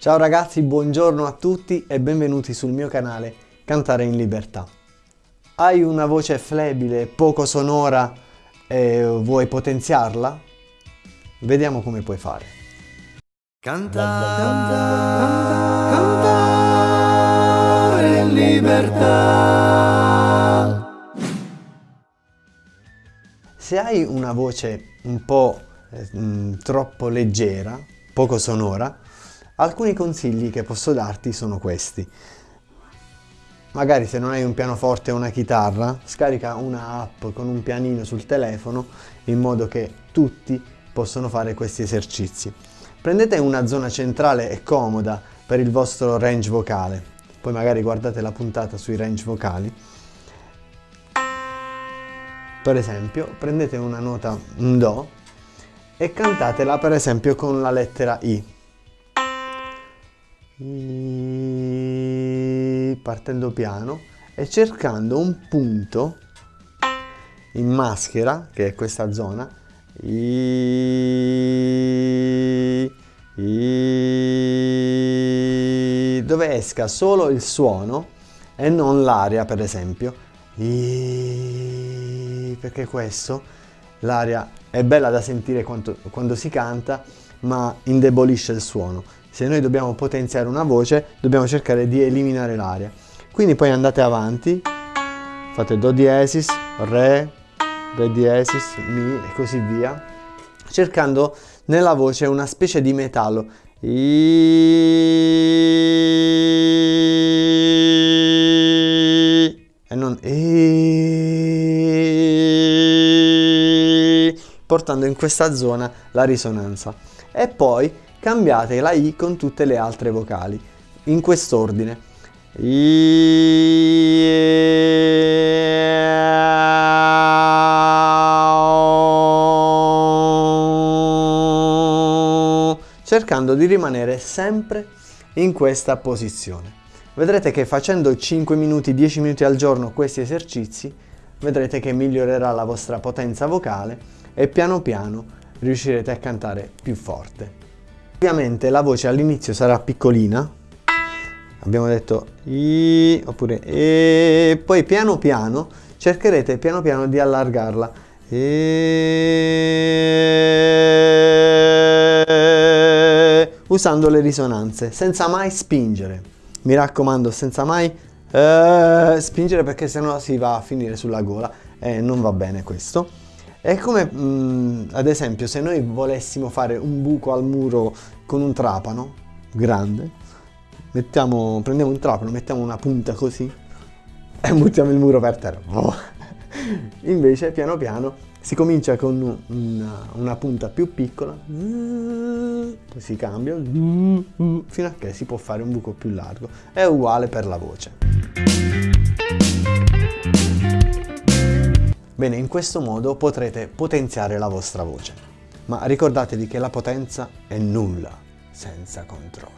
Ciao ragazzi, buongiorno a tutti e benvenuti sul mio canale Cantare in Libertà. Hai una voce flebile, poco sonora e vuoi potenziarla? Vediamo come puoi fare. Cantare, cantare in libertà. Se hai una voce un po' eh, troppo leggera, poco sonora, Alcuni consigli che posso darti sono questi. Magari se non hai un pianoforte o una chitarra, scarica una app con un pianino sul telefono in modo che tutti possono fare questi esercizi. Prendete una zona centrale e comoda per il vostro range vocale, poi magari guardate la puntata sui range vocali. Per esempio, prendete una nota, Do, e cantatela per esempio con la lettera I partendo piano e cercando un punto in maschera, che è questa zona, dove esca solo il suono e non l'aria per esempio, perché questo, l'aria è bella da sentire quando, quando si canta, ma indebolisce il suono. Se noi dobbiamo potenziare una voce dobbiamo cercare di eliminare l'aria. Quindi poi andate avanti. Fate do diesis re re diesis mi e così via. Cercando nella voce una specie di metallo. E portando in questa zona la risonanza e poi cambiate la I con tutte le altre vocali, in quest'ordine. cercando di rimanere sempre in questa posizione. Vedrete che facendo 5 minuti, 10 minuti al giorno questi esercizi, vedrete che migliorerà la vostra potenza vocale e piano piano riuscirete a cantare più forte. Ovviamente la voce all'inizio sarà piccolina, abbiamo detto I oppure E, poi piano piano cercherete piano piano di allargarla. E, usando le risonanze, senza mai spingere. Mi raccomando, senza mai eh, spingere perché sennò si va a finire sulla gola e non va bene questo. È come mh, mm, ad esempio se noi volessimo fare un buco al muro con un trapano grande, mettiamo, prendiamo un trapano, mettiamo una punta così e buttiamo il muro per terra. Oh. Invece piano piano si comincia con una, una punta più piccola, poi si cambia fino a che si può fare un buco più largo. È uguale per la voce. Bene, in questo modo potrete potenziare la vostra voce. Ma ricordatevi che la potenza è nulla senza controllo.